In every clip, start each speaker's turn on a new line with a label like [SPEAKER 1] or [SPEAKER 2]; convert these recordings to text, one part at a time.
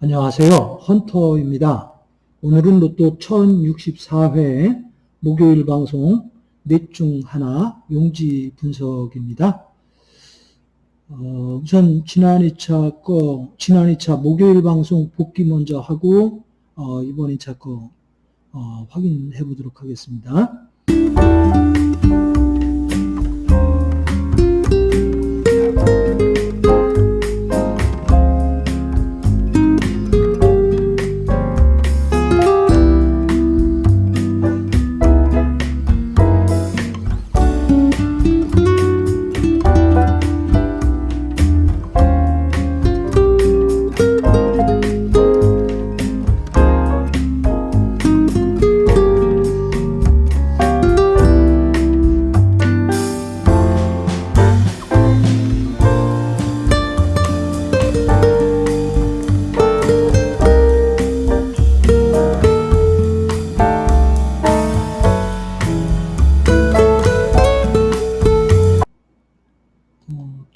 [SPEAKER 1] 안녕하세요. 헌터입니다. 오늘은 로또 1064회 목요일 방송 넷 중 하나 용지 분석입니다. 어, 우선 지난 2차 거, 지난 2차 목요일 방송 복귀 먼저 하고, 어, 이번 2차 거, 어, 확인해 보도록 하겠습니다.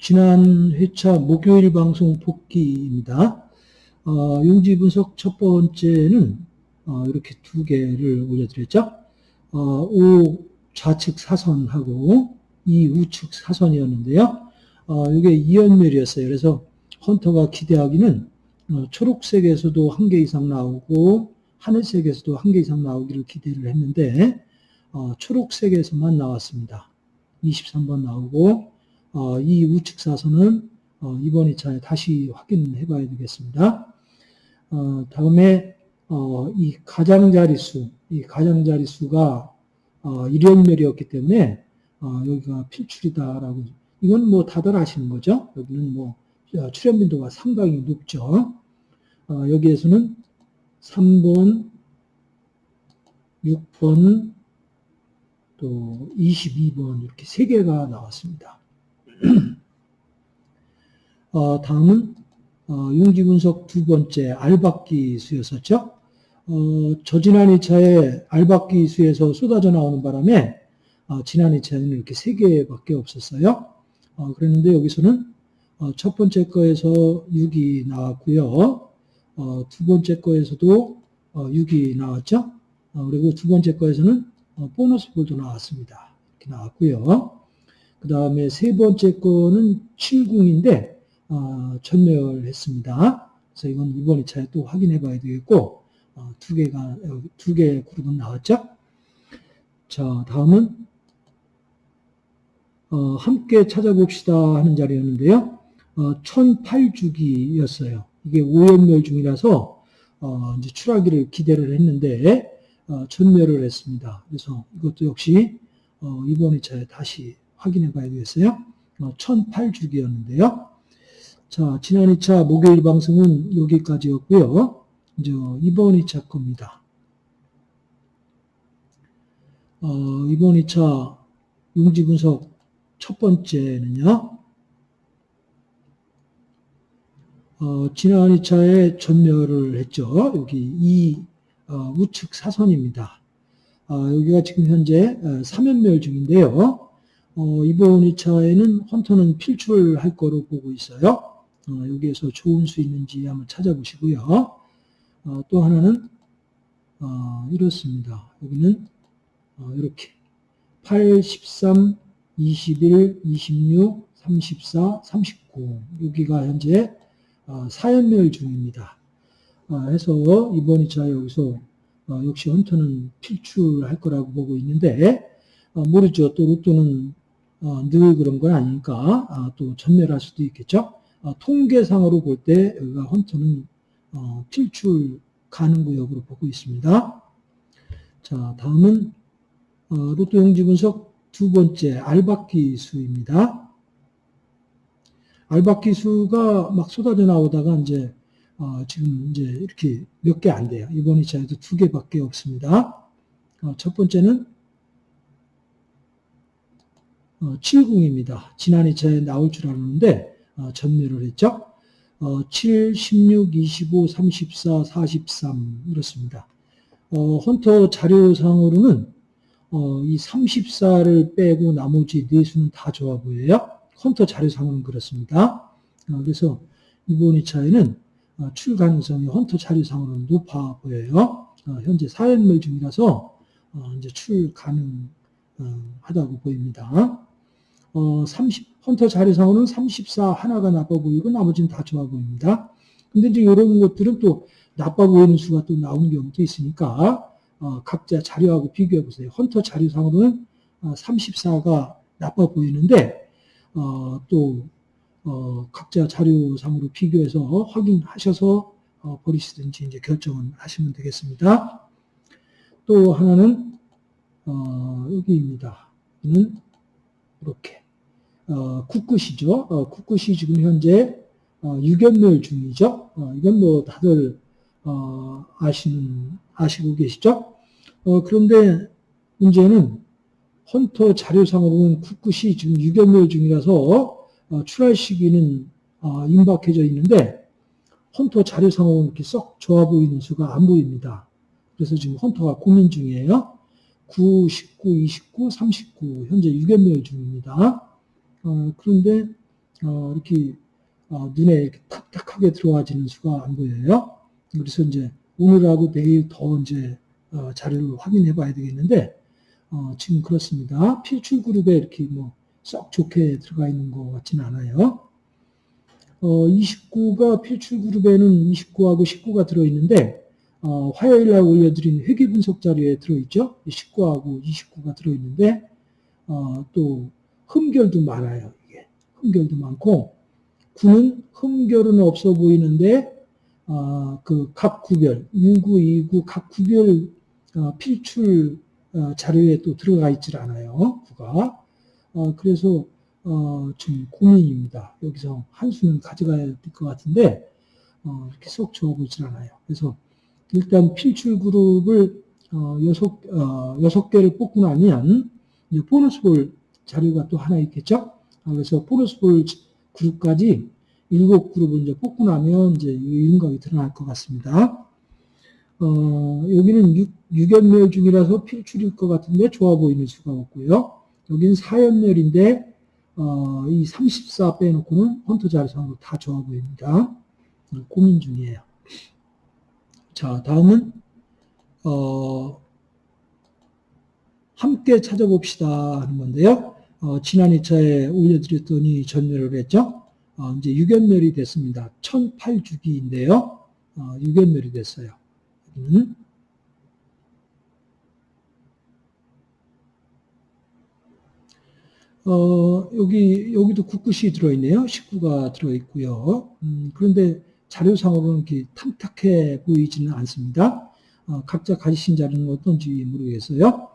[SPEAKER 1] 지난 회차 목요일 방송 복귀입니다. 어, 용지 분석 첫 번째는 어, 이렇게 두 개를 올려드렸죠. 어, 오 좌측 사선하고 이 우측 사선이었는데요. 어, 이게 이연멸이었어요. 그래서 헌터가 기대하기는 어, 초록색에서도 한 개 이상 나오고 하늘색에서도 한 개 이상 나오기를 기대를 했는데 어, 초록색에서만 나왔습니다. 23번 나오고 어, 이 우측 사선은 어, 이번 2차에 다시 확인해 봐야 되겠습니다. 어, 다음에 어, 이 가장자리수, 이 가장자리수가 어, 일연멸이었기 때문에 어, 여기가 필출이다라고 이건 뭐 다들 아시는 거죠. 여기는 뭐 어, 출현 빈도가 상당히 높죠. 어, 여기에서는 3번, 6번, 또 22번 이렇게 세 개가 나왔습니다. 어, 다음은 어, 용지 분석 두 번째 알박기 수였었죠. 어, 저지난 2차에 알박기 수에서 쏟아져 나오는 바람에 어, 지난 2차에는 이렇게 세 개밖에 없었어요. 어, 그랬는데 여기서는 어, 첫 번째 거에서 6이 나왔고요. 어, 두 번째 거에서도 어, 6이 나왔죠. 어, 그리고 두 번째 거에서는 어, 보너스 볼도 나왔습니다. 이렇게 나왔고요. 그 다음에 세 번째 거는 70인데 어, 전멸했습니다. 그래서 이건 이번 2차에 또 확인해 봐야 되겠고 어, 두 개가 두 개의 그룹은 나왔죠. 자 다음은 어, 함께 찾아봅시다 하는 자리였는데요. 어, 1008주기였어요. 이게 오연멸 중이라서 어, 이제 출하기를 기대를 했는데 어, 전멸을 했습니다. 그래서 이것도 역시 어, 이번 2차에 다시 확인해 봐야 되겠어요. 어, 1008주기였는데요. 자, 지난 2차 목요일 방송은 여기까지였고요. 이제 이번 2차 겁니다. 어, 이번 2차 용지 분석 첫 번째는요. 어, 지난 2차에 전멸을 했죠. 여기 이 어, 우측 사선입니다. 어, 여기가 지금 현재 3연멸 중인데요. 어, 이번 2차에는 헌터는 필출할 거로 보고 있어요. 어, 여기에서 좋은 수 있는지 한번 찾아보시고요. 어, 또 하나는 어, 이렇습니다. 여기는 어, 이렇게 8, 13, 21, 26, 34, 39 여기가 현재 어, 사연멸 중입니다. 어, 해서 이번 2차 여기서 어, 역시 헌터는 필출할 거라고 보고 있는데 어, 모르죠. 또 로또는 어, 늘 그런 건 아니니까 아, 또 전멸할 수도 있겠죠. 어, 통계상으로 볼 때 여기가 헌터는 어, 필출 가능 구역으로 보고 있습니다. 자, 다음은 어, 로또 용지 분석 두 번째 알박기 수입니다. 알박기 수가 막 쏟아져 나오다가 이제 어, 지금 이제 이렇게 몇 개 안 돼요. 이번 2차에도 두 개밖에 없습니다. 어, 첫 번째는 어, 70입니다. 지난 2차에 나올 줄 알았는데 어, 전멸을 했죠. 어, 7, 16, 25, 34, 43 이렇습니다. 어, 헌터 자료상으로는 어, 이 34를 빼고 나머지 네 수는 다 좋아 보여요. 헌터 자료상으로는 그렇습니다. 어, 그래서 이번 2차에는 어, 출 가능성이 헌터 자료상으로는 높아 보여요. 어, 현재 사연물 중이라서 어, 이제 출 가능하다고 보입니다. 어, 30, 헌터 자료상으로는 34 하나가 나빠 보이고 나머지는 다 좋아 보입니다. 근데 이제 이런 것들은 또 나빠 보이는 수가 또 나오는 경우도 있으니까 어, 각자 자료하고 비교해 보세요. 헌터 자료상으로는 어, 34가 나빠 보이는데 어, 또 어, 각자 자료상으로 비교해서 확인하셔서 어, 버리시든지 이제 결정을 하시면 되겠습니다. 또 하나는 어, 여기입니다. 이는 이렇게 어, 쿠쿠시죠. 어, 쿠쿠시 지금 현재 어, 유견멸 중이죠. 어, 이건 뭐 다들 어, 아시는 아시고 계시죠. 어, 그런데 문제는 헌터 자료상으로는 쿠쿠시 지금 유견멸 중이라서 어, 출할 시기는 어, 임박해져 있는데 헌터 자료상으로는 이렇게 썩 좋아 보이는 수가 안 보입니다. 그래서 지금 헌터가 고민 중이에요. 9, 19, 29, 39 현재 유견멸 중입니다. 어, 그런데 어, 이렇게 어, 눈에 이렇게 탁탁하게 들어와지는 수가 안 보여요. 그래서 이제 오늘하고 내일 더 이제 어, 자료를 확인해 봐야 되겠는데 어, 지금 그렇습니다. 필출 그룹에 이렇게 뭐 썩 좋게 들어가 있는 것 같지는 않아요. 어, 29가 필출 그룹에는 29하고 19가 들어있는데 어, 화요일 날 올려드린 회계 분석 자료에 들어있죠. 19하고 29가 들어있는데 어, 또 흠결도 많아요. 이게 흠결도 많고 9는 흠결은 없어 보이는데 어, 그각 구별 19, 29각 구별 어, 필출 어, 자료에 또 들어가 있질 않아요. 9가 어, 그래서 어, 좀 고민입니다. 여기서 한 수는 가져가야 될 것 같은데 어, 이렇게 쏙 좋아 보이질 않아요. 그래서 일단 필출 그룹을 어, 여섯, 어, 여섯 개를 뽑고 나면 이제 보너스 볼 자료가 또 하나 있겠죠? 아, 그래서 보너스 볼 그룹까지 일곱 그룹을 이제 뽑고 나면 이제 윤곽이 드러날 것 같습니다. 어, 여기는 육, 유견멸 중이라서 필출일 것 같은데 좋아 보이는 수가 없고요. 여기는 사연멸인데 어, 이 34 빼놓고는 헌터 자료상으로 다 좋아 보입니다. 고민 중이에요. 자, 다음은 어, 함께 찾아봅시다 하는 건데요. 어, 지난 2차에 올려드렸더니 전멸을 했죠. 어, 이제 유견멸이 됐습니다. 1008주기인데요. 어, 유견멸이 됐어요. 여기는 어, 여기, 여기도 국구시 들어있네요. 식구가 들어있고요. 음, 그런데 자료상으로는 이렇게 탐탁해 보이지는 않습니다. 어, 각자 가지신 자료는 어떤지 모르겠어요.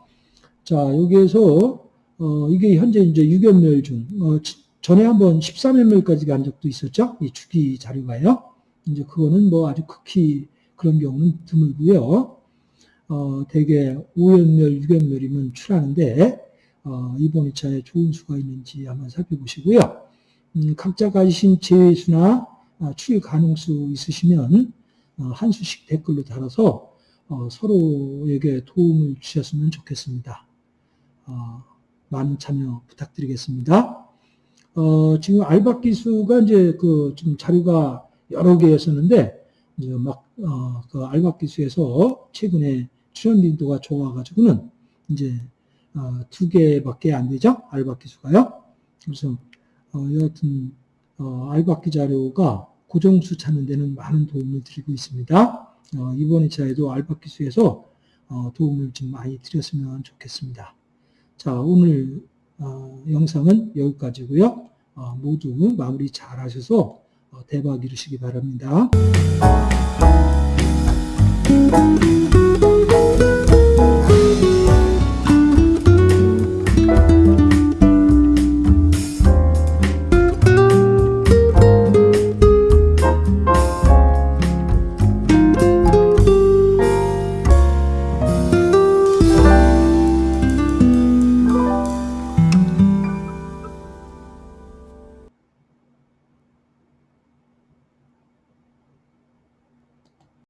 [SPEAKER 1] 자, 여기에서, 어, 이게 현재 이제 유견멸 중, 어, 전에 한번 13연멸까지 간 적도 있었죠. 이 주기 자료가요. 이제 그거는 뭐 아주 극히 그런 경우는 드물고요. 어, 대개 5연멸, 6연멸이면 출하는데, 어, 이번 2차에 좋은 수가 있는지 한번 살펴보시고요. 음, 각자 가지신 제외수나 아, 출 가능수 있으시면 어, 한 수씩 댓글로 달아서 어, 서로에게 도움을 주셨으면 좋겠습니다. 어, 많은 참여 부탁드리겠습니다. 어, 지금 알바 기수가 이제 그좀 자료가 여러 개였었는데 이제 막 어, 그 알바 기수에서 최근에 출연 빈도가 좋아가지고는 이제 어, 두 개밖에 안 되죠. 알바기 수가요. 그래서 어, 여하튼 어, 알바기 자료가 고정수 찾는 데는 많은 도움을 드리고 있습니다. 어, 이번 2차에도 알바기 수에서 어, 도움을 좀 많이 드렸으면 좋겠습니다. 자, 오늘 어, 영상은 여기까지고요. 어, 모두 마무리 잘 하셔서 어, 대박 이루시기 바랍니다.